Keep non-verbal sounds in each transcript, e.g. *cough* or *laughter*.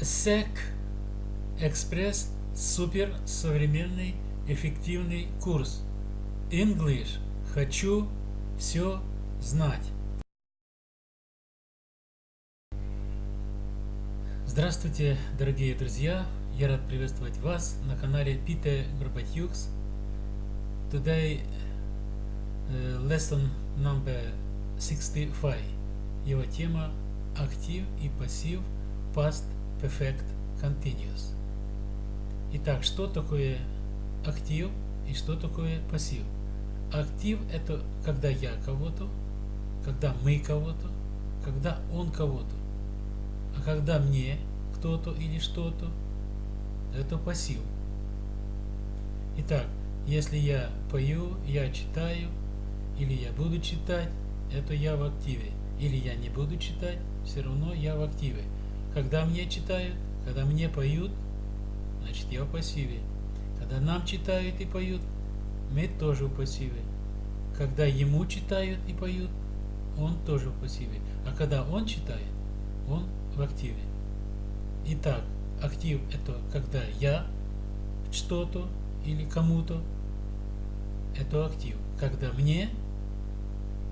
SEC Экспресс супер современный эффективный курс English хочу все знать. Здравствуйте, дорогие друзья! Я рад приветствовать вас на канале Peter Горбатюкс. Today uh, lesson number 65. Его тема актив и пассив past perfect continuous. Итак, что такое актив и что такое пассив? Актив это когда я кого-то, когда мы кого-то, когда он кого-то. А когда мне кто-то или что-то, это пассив. Итак, если я пою, я читаю, или я буду читать, это я в активе. Или я не буду читать, все равно я в активе. Когда мне читают, когда мне поют, значит я в пассиве. Когда нам читают и поют, мы тоже в пассиве. Когда ему читают и поют, он тоже в пассиве. А когда он читает, он в активе. Итак, актив это когда я что-то или кому-то, это актив. Когда мне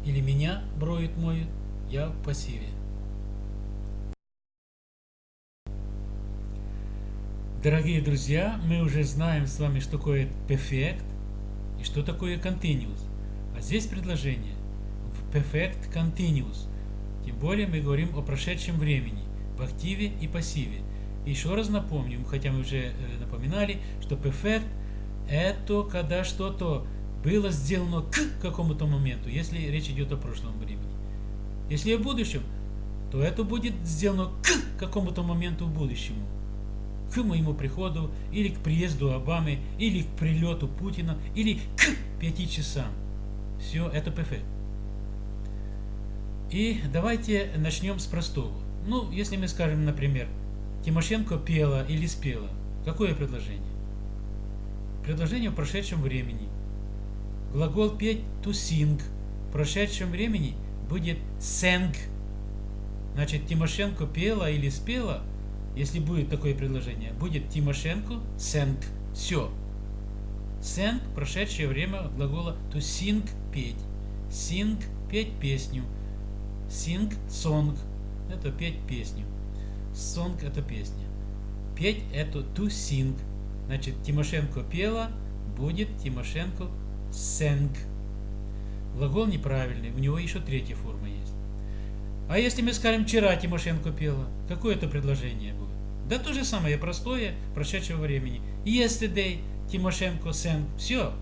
или меня броют, моют, я в пассиве. Дорогие друзья, мы уже знаем с вами, что такое perfect и что такое continuous. А здесь предложение в perfect continuous. Тем более мы говорим о прошедшем времени, в активе и пассиве. Еще раз напомним, хотя мы уже э, напоминали, что perfect это когда что-то было сделано к какому-то моменту, если речь идет о прошлом времени. Если о будущем, то это будет сделано к какому-то моменту в будущему к моему приходу, или к приезду Обамы, или к прилету Путина, или к пяти часам. Все, это ПФ. И давайте начнем с простого. Ну, если мы скажем, например, Тимошенко пела или спела, какое предложение? Предложение в прошедшем времени. Глагол петь to sing в прошедшем времени будет sang. Значит, Тимошенко пела или спела – если будет такое предложение, будет Тимошенко sang. Все. Sang – прошедшее время глагола to sing – петь. Sing – петь песню. Sing – song – это петь песню. Song – это песня. Петь – это to sing. Значит, Тимошенко пела, будет Тимошенко sang. Глагол неправильный, у него еще третья форма есть. А если мы скажем, вчера Тимошенко пела, какое это предложение? Да то же самое, простое, прошедшего времени. Yesterday, Тимошенко sang. Все.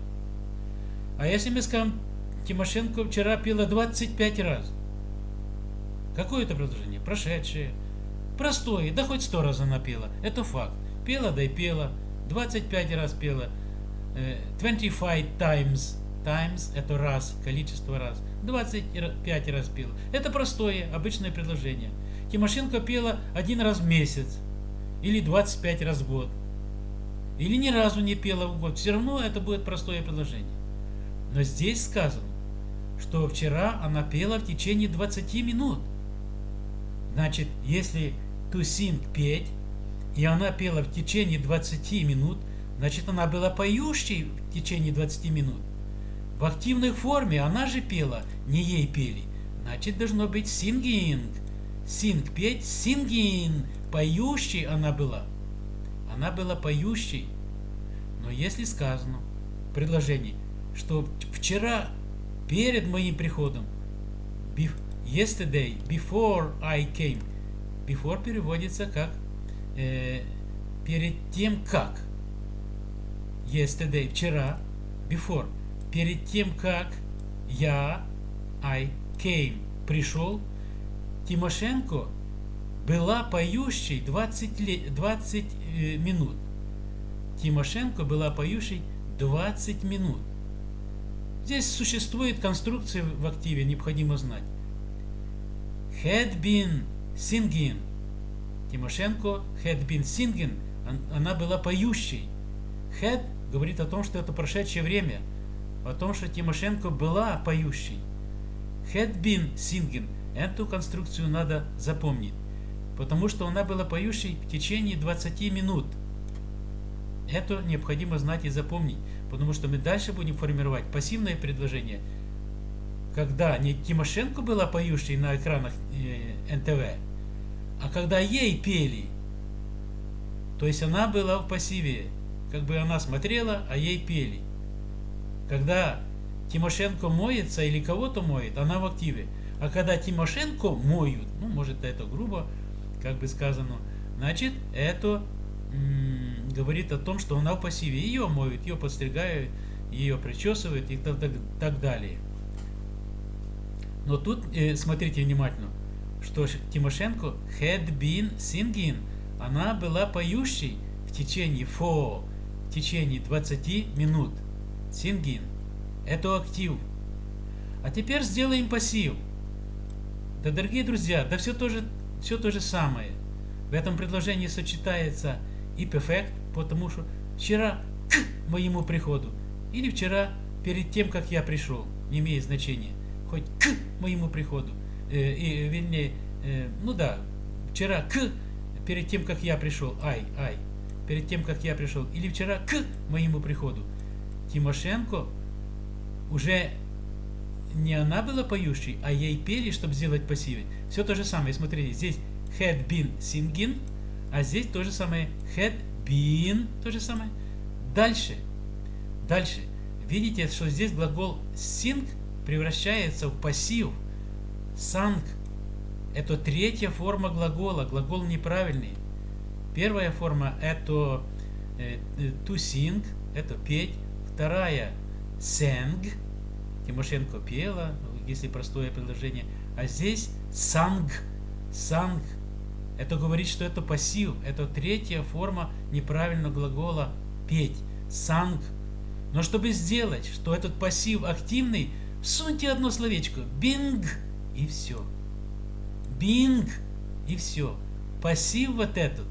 А если мы скажем, Тимошенко вчера пела 25 раз. Какое это предложение? Прошедшее. Простое, да хоть 100 раз она пела. Это факт. Пела, да и пела. 25 раз пела. 25 э, times. Times это раз, количество раз. 25 раз пела. Это простое, обычное предложение. Тимошенко пела один раз в месяц или 25 раз в год, или ни разу не пела в год, все равно это будет простое предложение. Но здесь сказано, что вчера она пела в течение 20 минут. Значит, если to sing петь, и она пела в течение 20 минут, значит, она была поющей в течение 20 минут. В активной форме она же пела, не ей пели. Значит, должно быть singing. Sing петь, singing поющей она была. Она была поющей. Но если сказано в предложении, что вчера, перед моим приходом, yesterday, before I came, before переводится как э, перед тем как. Yesterday, вчера, before, перед тем как я, I came, пришел, Тимошенко была поющей 20, лет, 20 э, минут. Тимошенко была поющей 20 минут. Здесь существует конструкция в активе, необходимо знать. Had been singing. Тимошенко had been singing. Она была поющей. Had говорит о том, что это прошедшее время. О том, что Тимошенко была поющей. Had been singing. Эту конструкцию надо запомнить. Потому что она была поющей в течение 20 минут. Это необходимо знать и запомнить, потому что мы дальше будем формировать пассивное предложение, когда не Тимошенко была поющей на экранах э, НТВ, а когда ей пели. То есть она была в пассиве, как бы она смотрела, а ей пели. Когда Тимошенко моется или кого-то моет, она в активе. А когда Тимошенко моют, ну, может, это грубо, как бы сказано, значит, это говорит о том, что она в пассиве. Ее моют, ее подстригают, ее причесывают и так, так, так далее. Но тут э, смотрите внимательно, что Тимошенко had been singing, она была поющей в течение for, в течение 20 минут. Singing. Это актив. А теперь сделаем пассив. Да, дорогие друзья, да все то же, все то же самое. В этом предложении сочетается и перфект, потому что вчера к моему приходу или вчера перед тем, как я пришел, не имеет значения, хоть к моему приходу, э, и, вернее, э, ну да, вчера к, перед тем, как я пришел, ай, ай, перед тем, как я пришел, или вчера к моему приходу. Тимошенко уже не она была поющей, а ей пели, чтобы сделать пассивы. Все то же самое. Смотрите, здесь had been singing, а здесь то же самое had been, то же самое. Дальше, дальше. Видите, что здесь глагол sing превращается в пассив. Sang – это третья форма глагола, глагол неправильный. Первая форма – это э, to sing, это петь. Вторая – sang, Тимошенко пела, если простое предложение. А здесь sang, sang – это говорит, что это пассив. Это третья форма неправильного глагола петь. Санг. Но чтобы сделать, что этот пассив активный, всуньте одно словечко. Бинг. И все. Бинг. И все. Пассив вот этот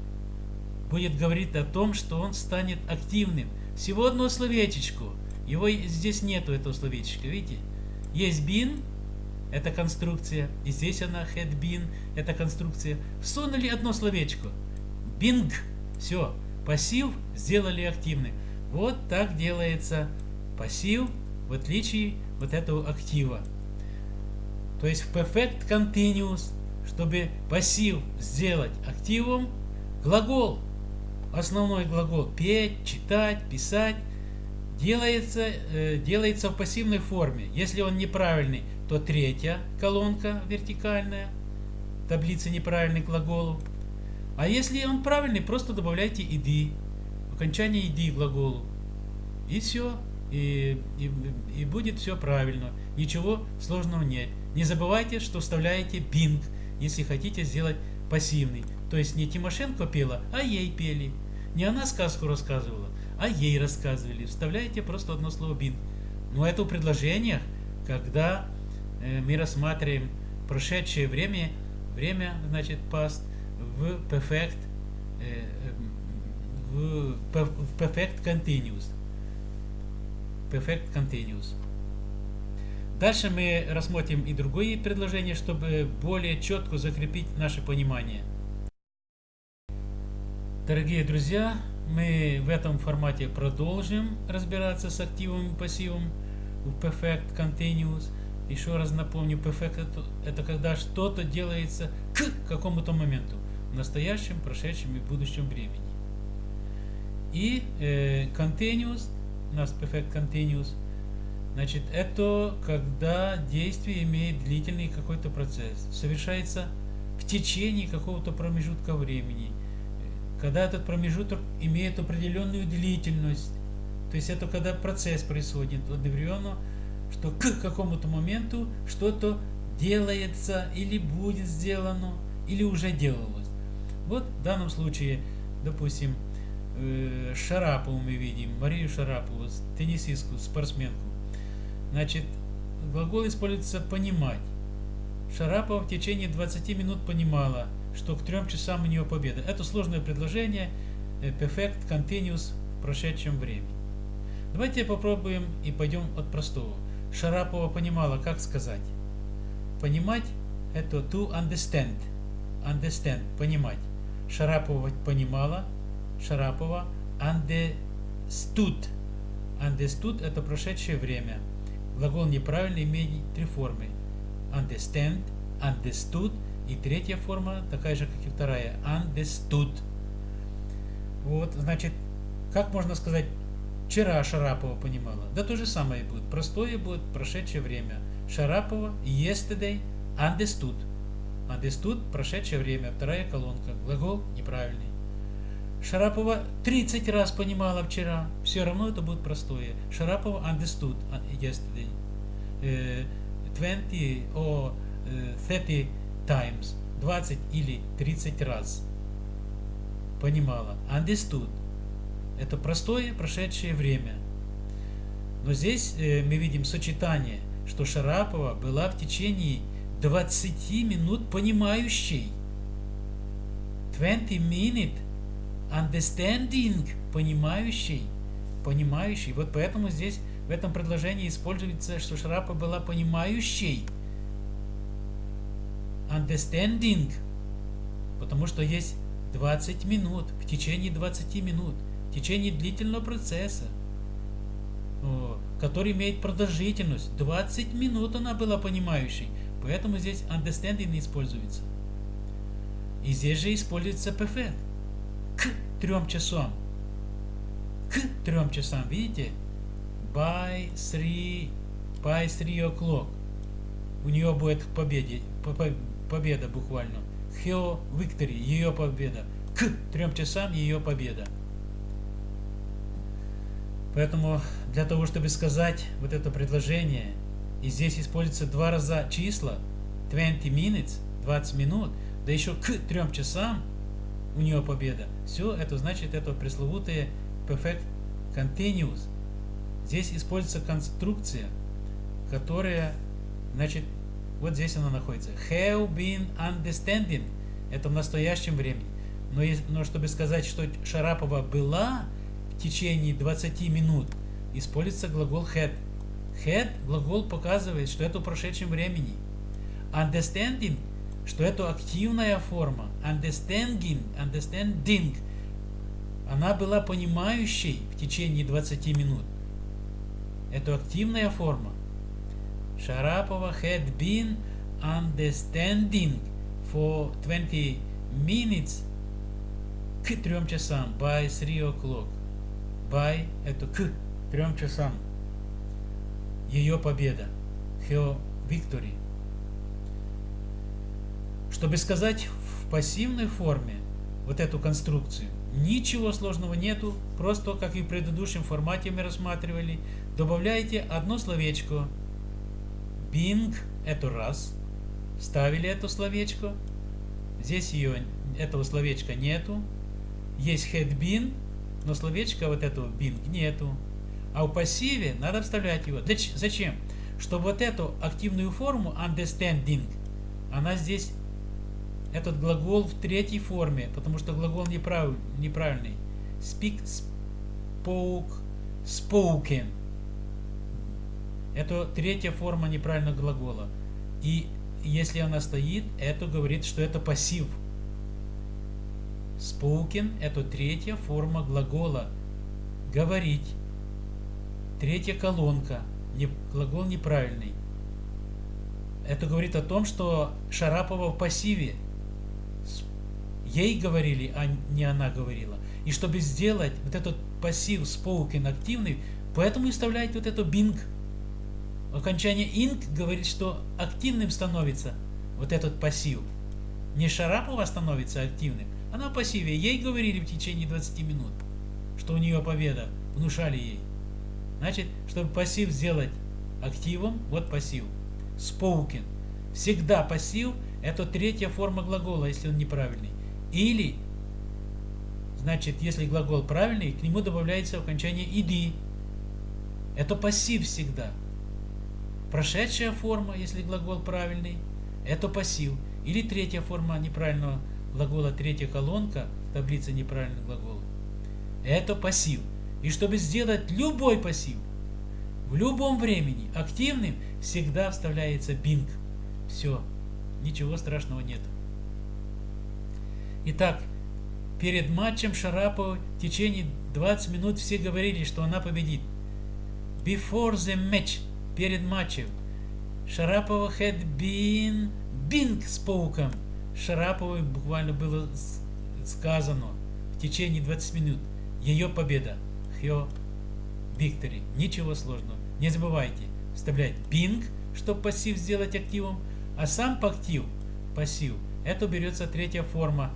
будет говорить о том, что он станет активным. Всего одно словечечко. Его здесь нету, этого словечка, видите? Есть бин, это конструкция. И здесь она had been, это конструкция. Всунули одно словечко. Bing. Все. Пассив сделали активный. Вот так делается пассив в отличие вот этого актива. То есть в perfect continuous, чтобы пассив сделать активом, глагол, основной глагол петь, читать, писать, делается, э, делается в пассивной форме. Если он неправильный, то третья колонка вертикальная, таблица неправильный глаголу. А если он правильный, просто добавляйте иди, окончание иди глаголу. И все, и, и, и будет все правильно. Ничего сложного нет. Не забывайте, что вставляете бинг, если хотите сделать пассивный. То есть не Тимошенко пела, а ей пели. Не она сказку рассказывала, а ей рассказывали. Вставляете просто одно слово бинг. Но это в предложениях, когда Э, мы рассматриваем прошедшее время, время, значит, past в perfect, э, в perfect continuous. Perfect continuous. Дальше мы рассмотрим и другие предложения, чтобы более четко закрепить наше понимание. Дорогие друзья, мы в этом формате продолжим разбираться с активом и пассивом в Perfect Continuous. Еще раз напомню, perfect это, это когда что-то делается к какому-то моменту, в настоящем, прошедшем и будущем времени. И э, continuous, у нас perfect continuous, значит, это когда действие имеет длительный какой-то процесс, совершается в течение какого-то промежутка времени, когда этот промежуток имеет определенную длительность, то есть это когда процесс происходит одновременно что к какому-то моменту что-то делается или будет сделано, или уже делалось. Вот в данном случае, допустим, э, Шарапову мы видим, Марию Шарапову, теннисистку, спортсменку. Значит, глагол используется «понимать». Шарапова в течение 20 минут понимала, что к трем часам у нее победа. Это сложное предложение, э, perfect continuous в прошедшем времени. Давайте попробуем и пойдем от простого. Шарапова понимала, как сказать. Понимать – это to understand. understand, понимать. Шарапова понимала, Шарапова understood. Understood это прошедшее время. Глагол неправильный имеет три формы. Understand, understood и третья форма, такая же, как и вторая, understood. Вот, значит, как можно сказать, вчера Шарапова понимала? Да то же самое будет. Простое будет прошедшее время. Шарапова yesterday understood. Understood прошедшее время. Вторая колонка. Глагол неправильный. Шарапова 30 раз понимала вчера. Все равно это будет простое. Шарапова understood yesterday. 20 or 30 times. 20 или 30 раз. Понимала. Understood. Это простое прошедшее время. Но здесь э, мы видим сочетание, что Шарапова была в течение 20 минут понимающей. 20 minute understanding понимающий. Понимающий. Вот поэтому здесь в этом предложении используется, что Шарапа была понимающей. Understanding. Потому что есть 20 минут, в течение 20 минут, в течение длительного процесса, который имеет продолжительность. 20 минут она была понимающей. Поэтому здесь understanding используется. И здесь же используется perfect. К трем часам. К трем часам, видите? By three, by three o'clock. У нее будет победе, победа буквально. Her victory, ее победа. К трем часам ее победа. Поэтому для того, чтобы сказать вот это предложение, и здесь используется два раза числа, 20 minutes, 20 минут, да еще к трем часам у нее победа. Все это значит это пресловутое perfect continuous. Здесь используется конструкция, которая, значит, вот здесь она находится. Have been understanding. Это в настоящем времени. Но, но чтобы сказать, что Шарапова была в течение 20 минут, используется глагол had. Had глагол показывает, что это в прошедшем времени. Understanding, что это активная форма. Understanding, understanding. Она была понимающей в течение 20 минут. Это активная форма. Шарапова had been understanding for 20 minutes к трем часам. By 3 o'clock. By это к трем часам. Ее победа. Her victory. Чтобы сказать в пассивной форме вот эту конструкцию, ничего сложного нету, просто как и в предыдущем формате мы рассматривали, добавляете одно словечко. Bing – это раз. Ставили это словечко. Здесь ее, этого словечка нету. Есть had been, но словечка вот этого bing нету. А в пассиве надо вставлять его. Зачем? Чтобы вот эту активную форму understanding, она здесь, этот глагол в третьей форме, потому что глагол неправ, неправильный. Speak, spoke, spoken. Это третья форма неправильного глагола. И если она стоит, это говорит, что это пассив. Spoken – это третья форма глагола. Говорить. Третья колонка. Глагол неправильный. Это говорит о том, что Шарапова в пассиве. Ей говорили, а не она говорила. И чтобы сделать вот этот пассив spoken активный, поэтому и вставляет вот это bing. Окончание ing говорит, что активным становится вот этот пассив. Не Шарапова становится активным, она в пассиве. Ей говорили в течение 20 минут, что у нее победа. Внушали ей. Значит, чтобы пассив сделать активом, вот пассив. Spoken. Всегда пассив – это третья форма глагола, если он неправильный. Или, значит, если глагол правильный, к нему добавляется окончание ed. Это пассив всегда. Прошедшая форма, если глагол правильный, это пассив. Или третья форма неправильного глагола, третья колонка, таблица неправильных глаголов. Это пассив. И чтобы сделать любой пассив, в любом времени активным, всегда вставляется бинг. Все. Ничего страшного нет. Итак, перед матчем Шарапова в течение 20 минут все говорили, что она победит. Before the match, перед матчем, Шарапова had been bing spoken. Шараповой буквально было сказано в течение 20 минут. Ее победа. Her victory. Ничего сложного. Не забывайте вставлять bing, чтобы пассив сделать активом, а сам актив, пассив, это берется третья форма,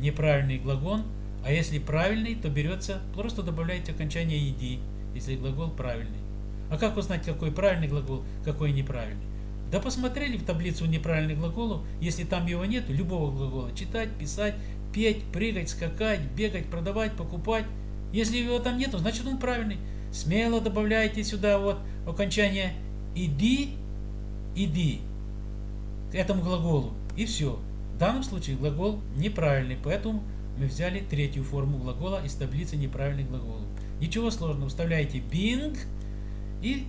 неправильный глагол, а если правильный, то берется, просто добавляйте окончание ed, если глагол правильный. А как узнать, какой правильный глагол, какой неправильный? Да посмотрели в таблицу неправильных глаголов, если там его нет, любого глагола, читать, писать, петь, прыгать, скакать, бегать, продавать, покупать. Если его там нету, значит он правильный. Смело добавляйте сюда вот окончание иди, иди к этому глаголу. И все. В данном случае глагол неправильный, поэтому мы взяли третью форму глагола из таблицы неправильных глаголов. Ничего сложного, вставляете being и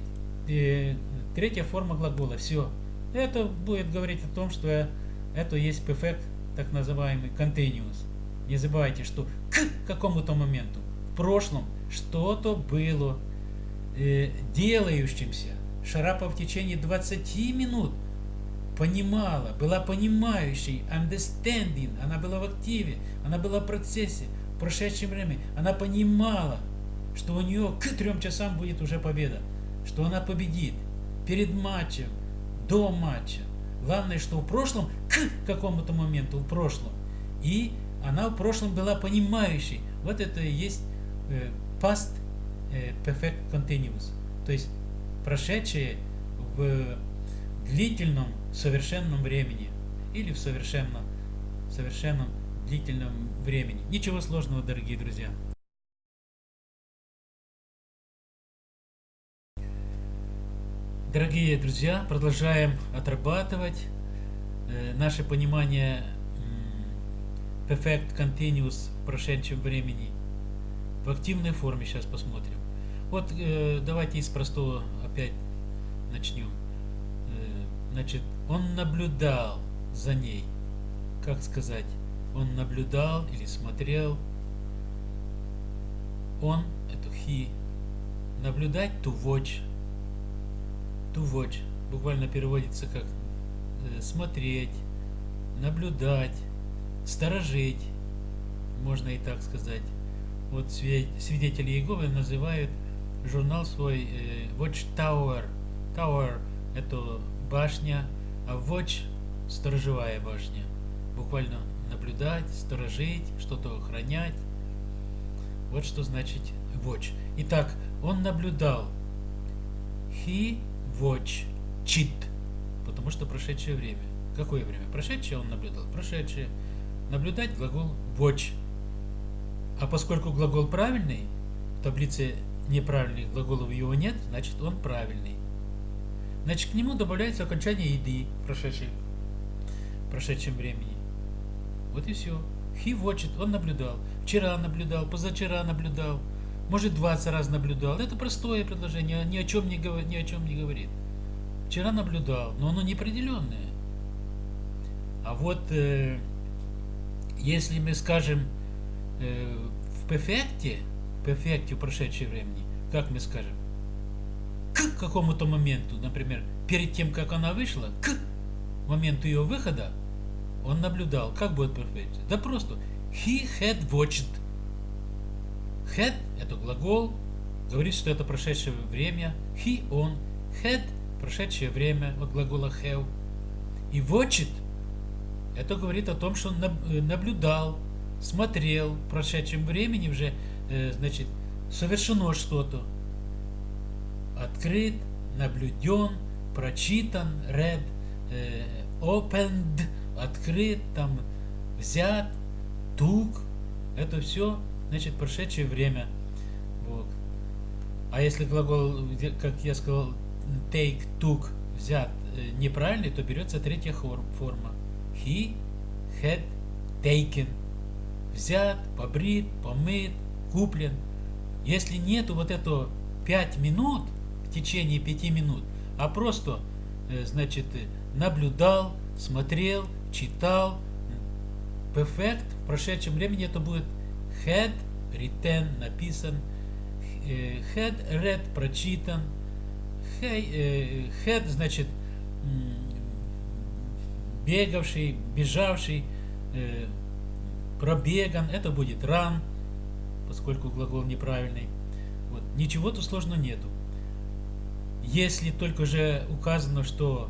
э, третья форма глагола. Все. Это будет говорить о том, что это есть perfect, так называемый continuous. Не забывайте, что к какому-то моменту в прошлом что-то было э, делающимся. Шарапов в течение 20 минут понимала, была понимающей, understanding, она была в активе, она была в процессе, в прошедшем времени. Она понимала, что у нее к трем часам будет уже победа, что она победит перед матчем, до матча. Главное, что в прошлом, к какому-то моменту, в прошлом. И она в прошлом была понимающей. Вот это и есть э, past э, perfect continuous. То есть прошедшее в длительном совершенном времени или в совершенном, совершенном длительном времени. Ничего сложного, дорогие друзья. Дорогие друзья, продолжаем отрабатывать э, наше понимание perfect continuous в прошедшем времени в активной форме. Сейчас посмотрим. Вот э, давайте из простого опять начнем. Э, значит, он наблюдал за ней. Как сказать? Он наблюдал или смотрел. Он, это he. Наблюдать, to watch. To watch. Буквально переводится как э, смотреть, наблюдать, сторожить. Можно и так сказать. Вот свидетели Иеговы называют журнал свой э, Watch Tower. Tower это башня, а watch – сторожевая башня. Буквально наблюдать, сторожить, что-то охранять. Вот что значит watch. Итак, он наблюдал. He watch chit. Потому что прошедшее время. Какое время? Прошедшее он наблюдал. Прошедшее. Наблюдать глагол watch. А поскольку глагол правильный, в таблице неправильных глаголов его нет, значит он правильный. Значит, к нему добавляется окончание еды в прошедшем, в прошедшем времени. Вот и все. He watched, он наблюдал. Вчера наблюдал, позавчера наблюдал. Может, 20 раз наблюдал. Это простое предложение, ни о чем не, ни о чем не говорит. Вчера наблюдал, но оно неопределенное. А вот э, если мы скажем э, в перфекте, в перфекте в прошедшем времени, как мы скажем? к какому-то моменту, например, перед тем, как она вышла, к моменту ее выхода, он наблюдал. Как будет perfect? Да просто. He had watched. Had – это глагол, говорит, что это прошедшее время. He, он. Had – прошедшее время от глагола have. И watched – это говорит о том, что он э, наблюдал, смотрел в прошедшем времени уже, э, значит, совершено что-то открыт, наблюден, прочитан, read, э, opened, открыт, там, взят, took. Это все, значит, прошедшее время. Вот. А если глагол, как я сказал, take, took, взят, э, неправильный, то берется третья форма. He had taken. Взят, побрит, помыт, куплен. Если нету вот этого 5 минут, течение пяти минут, а просто, э, значит, наблюдал, смотрел, читал, perfect в прошедшем времени это будет had written, написан, э, had read, прочитан, э, had, значит, бегавший, бежавший, э, пробеган, это будет run, поскольку глагол неправильный. Вот. Ничего тут сложного нету. Если только же указано, что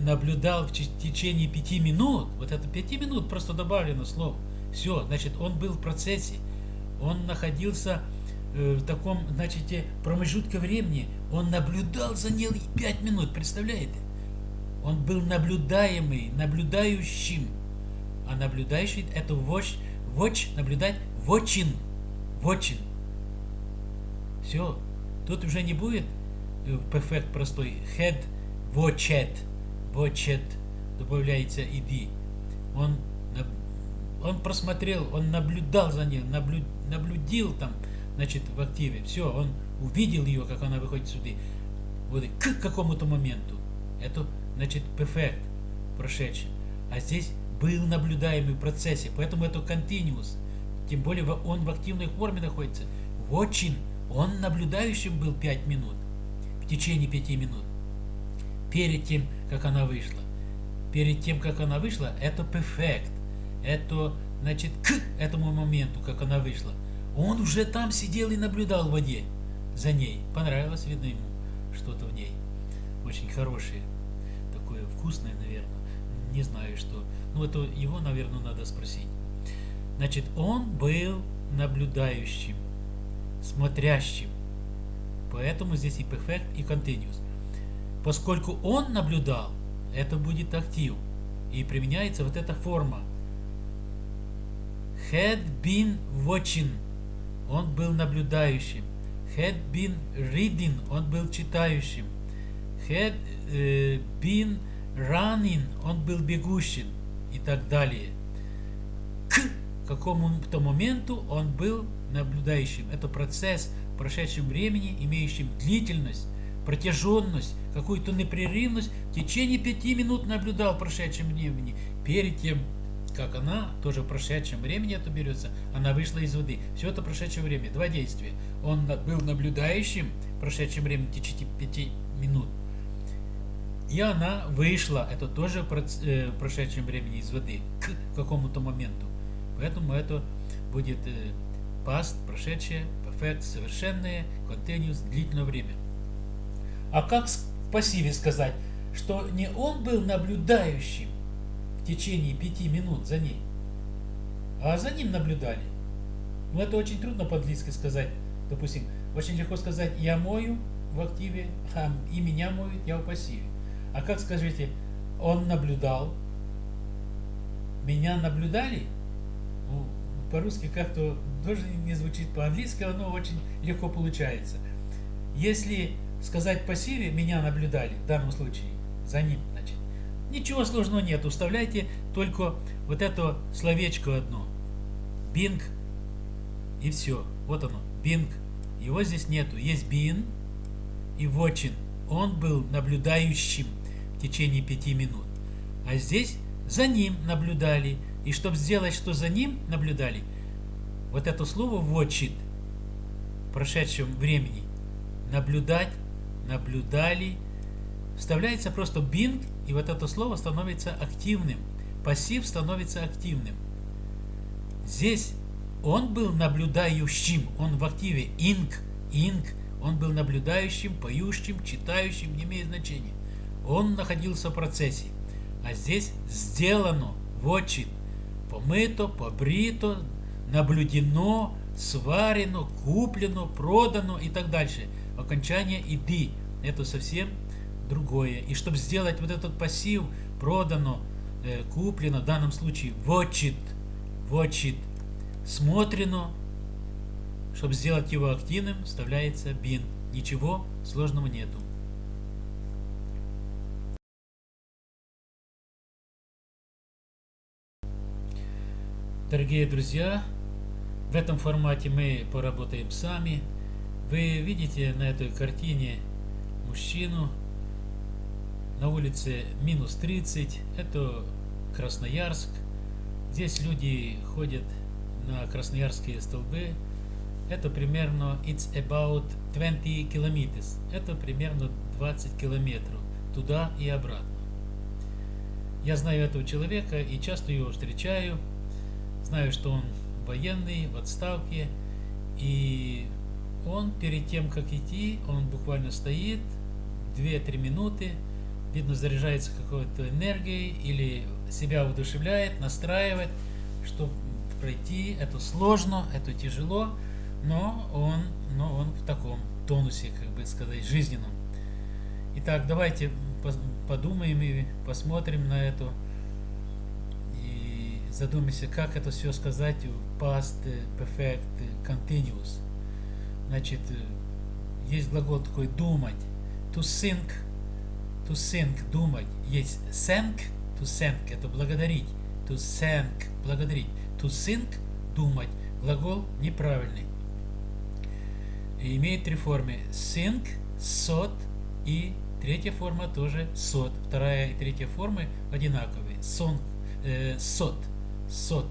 наблюдал в течение пяти минут, вот это пяти минут просто добавлено слово, все, значит, он был в процессе, он находился э, в таком, значит, промежутке времени, он наблюдал за ней пять минут, представляете? Он был наблюдаемый, наблюдающим. А наблюдающий это watch, watch наблюдать, watching, watching. Все, тут уже не будет perfect э, простой, head, watched, watched, добавляется ed. Он, он просмотрел, он наблюдал за ней, наблю, наблюдил там, значит, в активе. Все, он увидел ее, как она выходит сюда. Вот к какому-то моменту. Это значит perfect, прошедший. А здесь был наблюдаемый в процессе, поэтому это continuous. Тем более он в активной форме находится. Watching, он наблюдающим был 5 минут, в течение 5 минут. Перед тем, как она вышла. Перед тем, как она вышла, это perfect. Это, значит, к этому моменту, как она вышла. Он уже там сидел и наблюдал в воде за ней. Понравилось, видно ему, что-то в ней. Очень хорошее вкусное, наверное. Не знаю, что. Ну, это его, наверное, надо спросить. Значит, он был наблюдающим, смотрящим. Поэтому здесь и perfect, и continuous. Поскольку он наблюдал, это будет актив. И применяется вот эта форма. Had been watching. Он был наблюдающим. Had been reading. Он был читающим. Had uh, been running, он был бегущим и так далее. К какому-то моменту он был наблюдающим. Это процесс в прошедшем времени, имеющим длительность, протяженность, какую-то непрерывность. В течение пяти минут наблюдал в прошедшем времени. Перед тем, как она, тоже в прошедшем времени это берется, она вышла из воды. Все это прошедшее время. Два действия. Он был наблюдающим в прошедшем времени в течение пяти минут. И она вышла, это тоже э, в прошедшем времени из воды, к какому-то моменту. Поэтому это будет э, past, прошедшее, perfect, совершенное, continuous, длительное время. А как в пассиве сказать, что не он был наблюдающим течение пяти минут за ней, а за ним наблюдали? Ну, это очень трудно по-английски сказать. Допустим, очень легко сказать «я мою» в активе, а и меня моют, я в пассиве. А как скажите, он наблюдал? Меня наблюдали? Ну, по-русски как-то тоже не звучит по-английски, оно очень легко получается. Если сказать пассиве, меня наблюдали, в данном случае, за ним, ничего сложного нет. Уставляйте только вот это словечко одно. Bing и все. Вот оно, Bing. Его здесь нету. Есть being и watching. Он был наблюдающим в течение пяти минут. А здесь за ним наблюдали. И чтобы сделать, что за ним наблюдали, вот это слово «watched» в прошедшем времени, наблюдать, наблюдали, вставляется просто being, и вот это слово становится активным. Пассив становится активным. Здесь он был наблюдающим, он в активе ing, ing, он был наблюдающим, поющим, читающим, не имеет значения он находился в процессе. А здесь сделано, вотчит, помыто, побрито, наблюдено, сварено, куплено, продано и так дальше. Окончание иди. Это совсем другое. И чтобы сделать вот этот пассив, продано, э, куплено, в данном случае вотчит, вотчит, смотрено, чтобы сделать его активным, вставляется бин. Ничего сложного нету. Дорогие друзья, в этом формате мы поработаем сами. Вы видите на этой картине мужчину на улице минус 30. Это Красноярск. Здесь люди ходят на красноярские столбы. Это примерно it's about 20 kilometers. Это примерно 20 километров туда и обратно. Я знаю этого человека и часто его встречаю. Знаю, что он военный, в отставке. И он перед тем, как идти, он буквально стоит 2-3 минуты, видно, заряжается какой-то энергией или себя удушевляет, настраивает, что пройти это сложно, это тяжело, но он, но он в таком тонусе, как бы сказать, жизненном. Итак, давайте подумаем и посмотрим на это и задумаемся, как это все сказать past perfect continuous. Значит, есть глагол такой думать, to think, to think, думать. Есть thank, to thank, это благодарить, to thank, благодарить. To think, думать. Глагол неправильный. И имеет три формы. Think, thought и третья форма тоже thought. Вторая и третья формы одинаковые. Сон, э, thought, thought.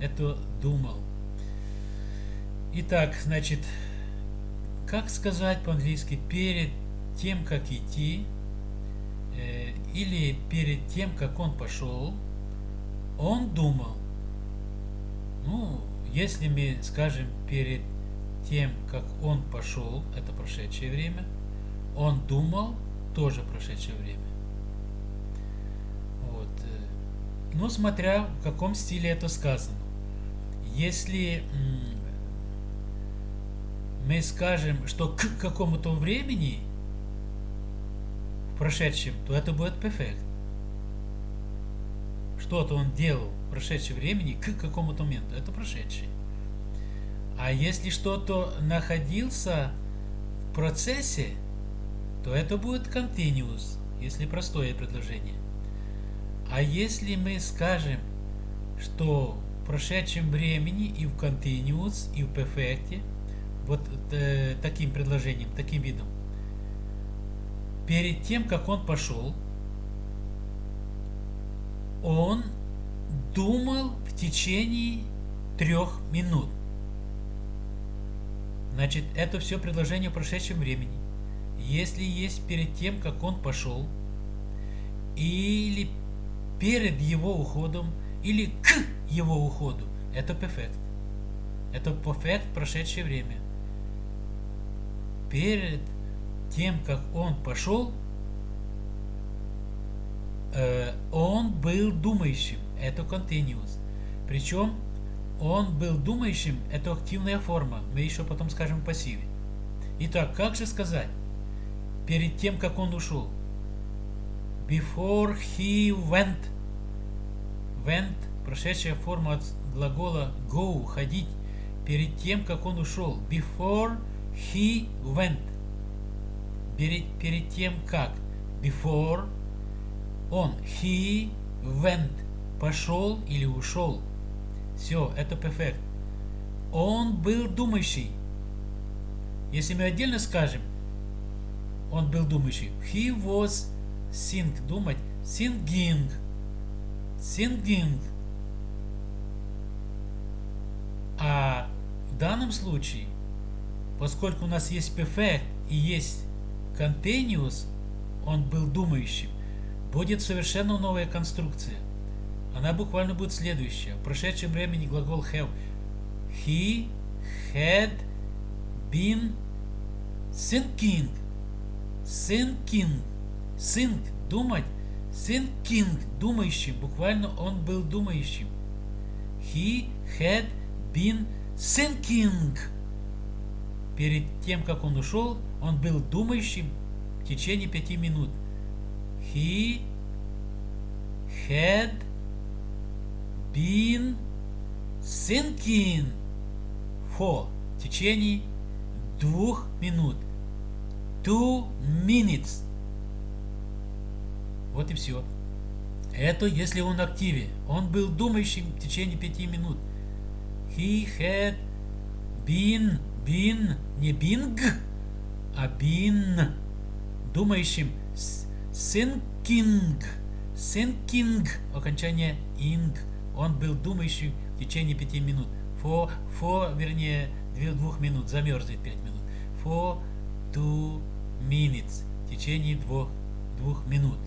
Это думал. Итак, значит, как сказать по-английски перед тем, как идти, или перед тем, как он пошел, он думал. Ну, если мы скажем перед тем, как он пошел, это прошедшее время, он думал, тоже прошедшее время. Вот. Э, ну, смотря в каком стиле это сказано. Если мы скажем, что к какому-то времени прошедшем, то это будет perfect. Что-то он делал в прошедшем времени к какому-то моменту. Это прошедший. А если что-то находился в процессе, то это будет continuous, если простое предложение. А если мы скажем, что в прошедшем времени и в continuous, и в perfect, вот э, таким предложением, таким видом, перед тем, как он пошел, он думал в течение трех минут. Значит, это все предложение в прошедшем времени. Если есть перед тем, как он пошел, или перед его уходом, или к его уходу, это перфект. Это перфект прошедшее время. Перед тем, как он пошел, э, он был думающим. Это continuous. Причем он был думающим, это активная форма. Мы еще потом скажем пассиве. Итак, как же сказать? Перед тем, как он ушел. Before he went. Went, прошедшая форма от глагола go, ходить. Перед тем, как он ушел. Before he went. Перед, перед тем, как. Before он. He went. Пошел или ушел. Все, это perfect. Он был думающий. Если мы отдельно скажем, он был думающий. He was think, думать. Thinking. Thinking. А в данном случае, поскольку у нас есть perfect и есть continuous, он был думающим, будет совершенно новая конструкция. Она буквально будет следующая. В прошедшем времени глагол have. He had been thinking. Thinking. Think. Думать. Thinking. Думающим. Буквально он был думающим. He had been thinking. Перед тем, как он ушел, он был думающим в течение пяти минут. He had been thinking for в течение двух минут. Two minutes. Вот и все. Это если он активе. Он был думающим в течение пяти минут. He had been, been, не bing, а been, думающим, thinking, thinking, окончание ing, он был думающим в течение пяти минут. For, for вернее, двух минут, замерзнет пять минут. For two minutes, в течение двух, двух минут.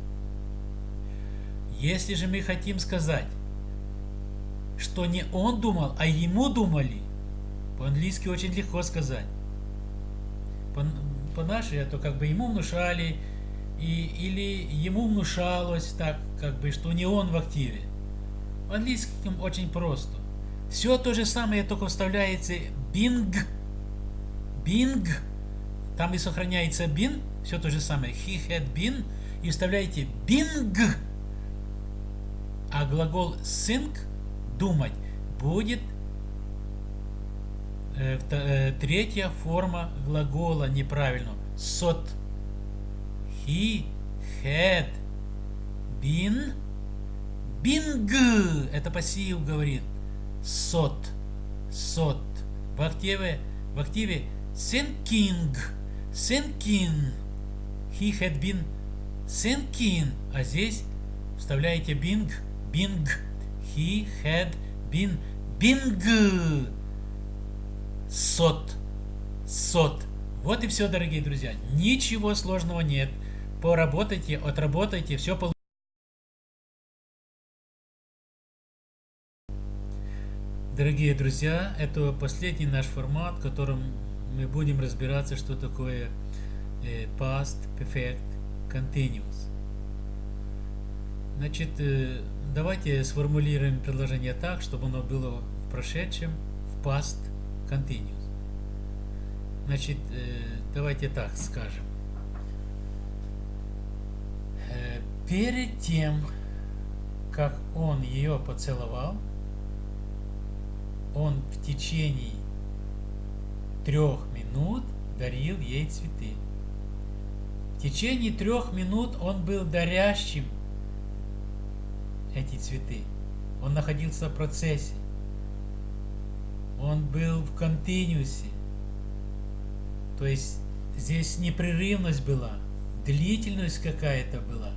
Если же мы хотим сказать, что не он думал, а ему думали, по-английски очень легко сказать. По-нашему, по то как бы ему внушали, и, или ему внушалось так, как бы, что не он в активе. В английском очень просто. Все то же самое, только вставляется бинг, бинг, там и сохраняется been, все то же самое, he had been, и вставляете bing, а глагол think, думать, будет третья форма глагола неправильно, сот. He had been Бинг! Это пассив говорит. Сот. Сот. В активе, в активе thinking. Thinking. He had been thinking. А здесь вставляете бинг. Бинг. He had been бинг. Сот. Сот. Вот и все, дорогие друзья. Ничего сложного нет. Поработайте, отработайте, все получится. Дорогие друзья, это последний наш формат, в котором мы будем разбираться, что такое э, past perfect continuous. Значит, э, давайте сформулируем предложение так, чтобы оно было в прошедшем, в past continuous. Значит, э, давайте так скажем. Перед тем, как он ее поцеловал, он в течение трех минут дарил ей цветы. В течение трех минут он был дарящим эти цветы. Он находился в процессе. Он был в континуусе. То есть здесь непрерывность была, длительность какая-то была,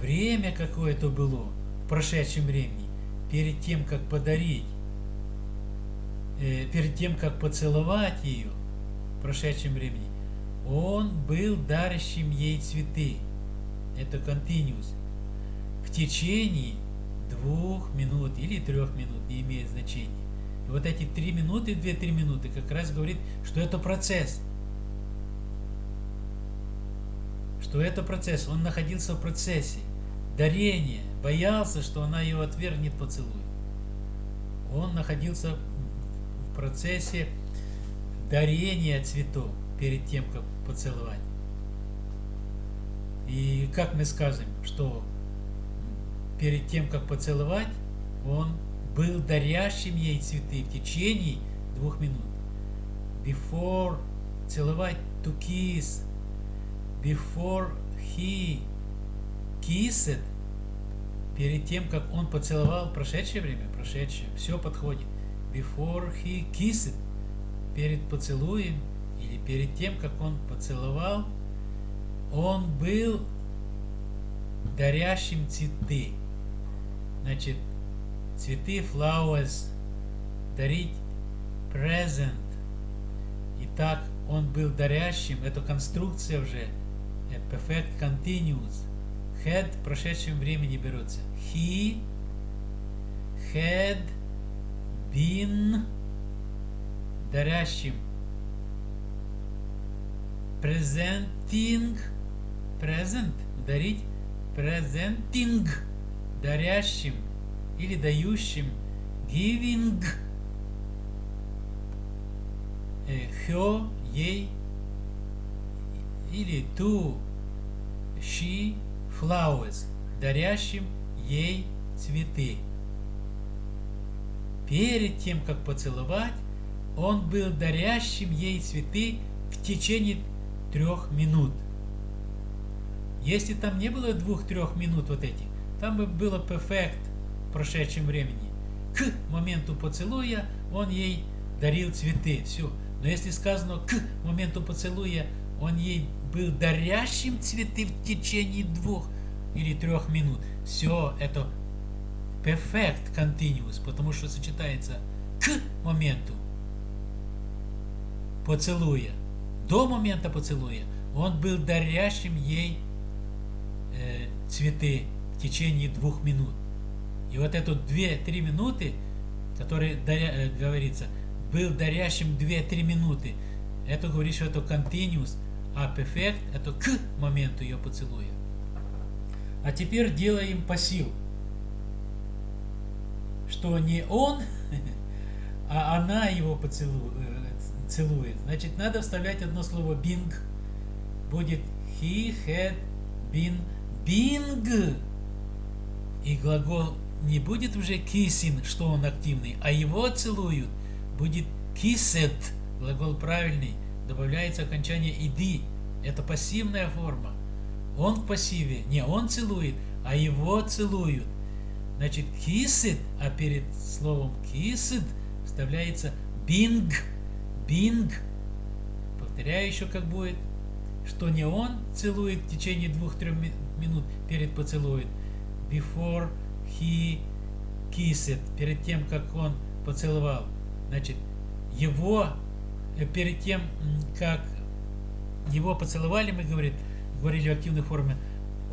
время какое-то было в прошедшем времени, перед тем, как подарить э, перед тем, как поцеловать ее в прошедшем времени, он был дарящим ей цветы. Это continuous. В течение двух минут или трех минут, не имеет значения. Вот эти три минуты, две-три минуты как раз говорит, что это процесс. Что это процесс. Он находился в процессе дарения, боялся, что она его отвергнет поцелуй. Он находился процессе дарения цветов перед тем, как поцеловать. И как мы скажем, что перед тем, как поцеловать, он был дарящим ей цветы в течение двух минут. Before целовать to kiss. Before he kissed. Перед тем, как он поцеловал прошедшее время, прошедшее, все подходит before he kissed, перед поцелуем или перед тем, как он поцеловал, он был дарящим цветы. Значит, цветы, flowers, дарить present. Итак, он был дарящим, это конструкция уже, perfect continuous. Had в прошедшем времени берется. He had been дарящим. Presenting. Present. Дарить. Presenting. Дарящим или дающим giving. Her ей или to she flowers дарящим ей цветы. Перед тем, как поцеловать, он был дарящим ей цветы в течение трех минут. Если там не было двух-трех минут вот этих, там бы было perfect прошедшем времени. К моменту поцелуя он ей дарил цветы. Все. Но если сказано к моменту поцелуя он ей был дарящим цветы в течение двух или трех минут, все это perfect continuous, потому что сочетается к моменту поцелуя. До момента поцелуя он был дарящим ей э, цветы в течение двух минут. И вот эту две-три минуты, которые даря, э, говорится, был дарящим две-три минуты, это говорит, что это continuous, а perfect это к моменту ее поцелуя. А теперь делаем пассив. Что не он, *laughs* а она его поцелует. Целует. Значит, надо вставлять одно слово bing. Будет he had been bing. И глагол не будет уже kissing, что он активный, а его целуют. Будет kissed. Глагол правильный. Добавляется окончание ed. Это пассивная форма. Он в пассиве. Не он целует, а его целуют. Значит, kissed, а перед словом kissed вставляется bing. Bing. Повторяю еще как будет. Что не он целует в течение двух-трех минут перед поцелуем. Before he kissed. Перед тем, как он поцеловал. Значит, его э, перед тем, как его поцеловали, мы говорим, говорили в активной форме,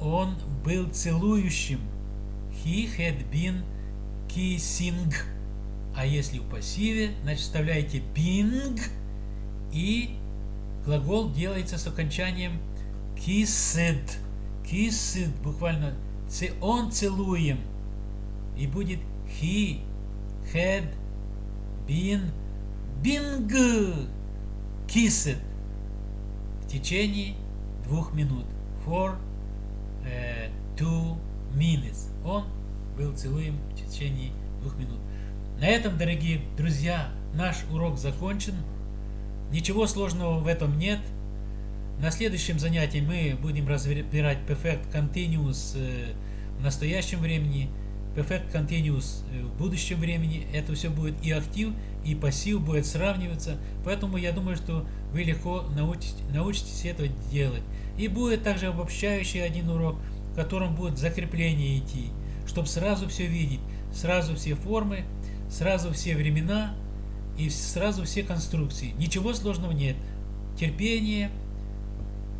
он был целующим. He had been kissing. А если в пассиве, значит вставляете bing и глагол делается с окончанием kissed. Kissed буквально он целуем. И будет he had been bing kissed в течение двух минут. For uh, two minutes. Он был целуем в течение двух минут. На этом, дорогие друзья, наш урок закончен. Ничего сложного в этом нет. На следующем занятии мы будем разбирать Perfect Continuous э, в настоящем времени, Perfect Continuous э, в будущем времени. Это все будет и актив, и пассив будет сравниваться. Поэтому я думаю, что вы легко научитесь, научитесь это делать. И будет также обобщающий один урок, в котором будет закрепление идти, чтобы сразу все видеть, сразу все формы, сразу все времена и сразу все конструкции. Ничего сложного нет. Терпение,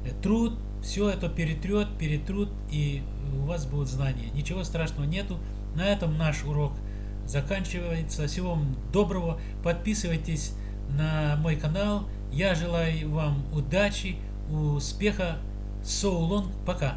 э, труд, все это перетрет, перетрут, и у вас будут знания. Ничего страшного нету. На этом наш урок заканчивается. Всего вам доброго. Подписывайтесь на мой канал. Я желаю вам удачи, успеха. So long. Пока.